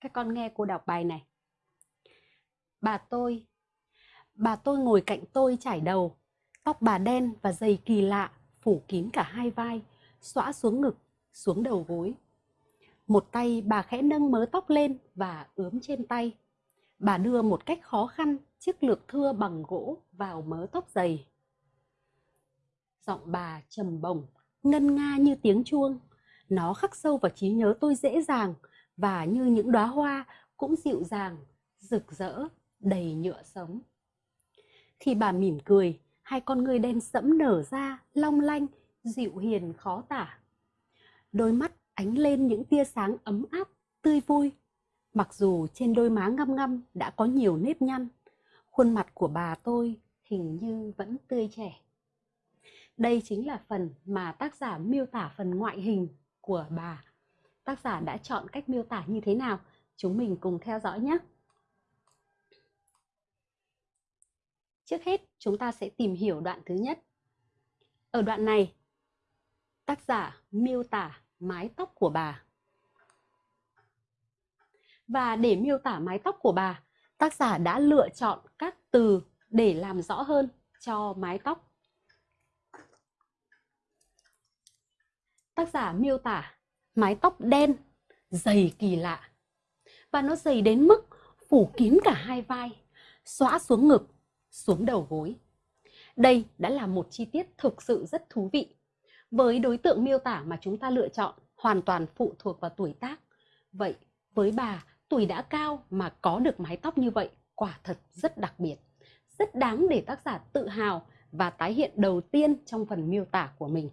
Các con nghe cô đọc bài này. Bà tôi, bà tôi ngồi cạnh tôi chải đầu, tóc bà đen và dày kỳ lạ, phủ kín cả hai vai, xõa xuống ngực, xuống đầu gối. Một tay bà khẽ nâng mớ tóc lên và ướm trên tay. Bà đưa một cách khó khăn chiếc lược thưa bằng gỗ vào mớ tóc dày. Giọng bà trầm bổng, ngân nga như tiếng chuông. Nó khắc sâu vào trí nhớ tôi dễ dàng và như những đóa hoa cũng dịu dàng, rực rỡ, đầy nhựa sống. Khi bà mỉm cười, hai con ngươi đen sẫm nở ra, long lanh, dịu hiền khó tả. Đôi mắt ánh lên những tia sáng ấm áp, tươi vui. Mặc dù trên đôi má ngăm ngăm đã có nhiều nếp nhăn, khuôn mặt của bà tôi hình như vẫn tươi trẻ. Đây chính là phần mà tác giả miêu tả phần ngoại hình của bà. Tác giả đã chọn cách miêu tả như thế nào? Chúng mình cùng theo dõi nhé. Trước hết, chúng ta sẽ tìm hiểu đoạn thứ nhất. Ở đoạn này, tác giả miêu tả mái tóc của bà. Và để miêu tả mái tóc của bà, tác giả đã lựa chọn các từ để làm rõ hơn cho mái tóc. Tác giả miêu tả mái tóc đen, dày kỳ lạ. Và nó dày đến mức phủ kín cả hai vai, xõa xuống ngực, xuống đầu gối. Đây đã là một chi tiết thực sự rất thú vị. Với đối tượng miêu tả mà chúng ta lựa chọn hoàn toàn phụ thuộc vào tuổi tác. Vậy với bà, tuổi đã cao mà có được mái tóc như vậy quả thật rất đặc biệt, rất đáng để tác giả tự hào và tái hiện đầu tiên trong phần miêu tả của mình.